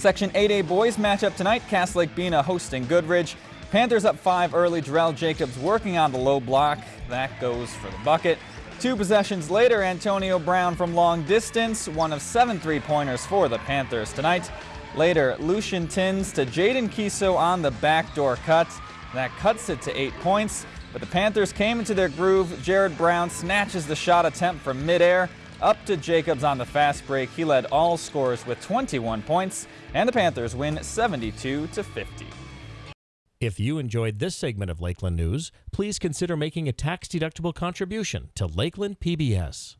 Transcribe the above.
Section 8A boys matchup tonight, Cass Lake Bena hosting Goodridge. Panthers up five early, Jarrell Jacobs working on the low block. That goes for the bucket. Two possessions later, Antonio Brown from long distance, one of seven three-pointers for the Panthers tonight. Later, Lucian Tins to Jaden Kiso on the backdoor cut. That cuts it to eight points, but the Panthers came into their groove. Jared Brown snatches the shot attempt from midair. Up to Jacobs on the fast break. He led all scorers with 21 points, and the Panthers win 72 to 50. If you enjoyed this segment of Lakeland News, please consider making a tax-deductible contribution to Lakeland PBS.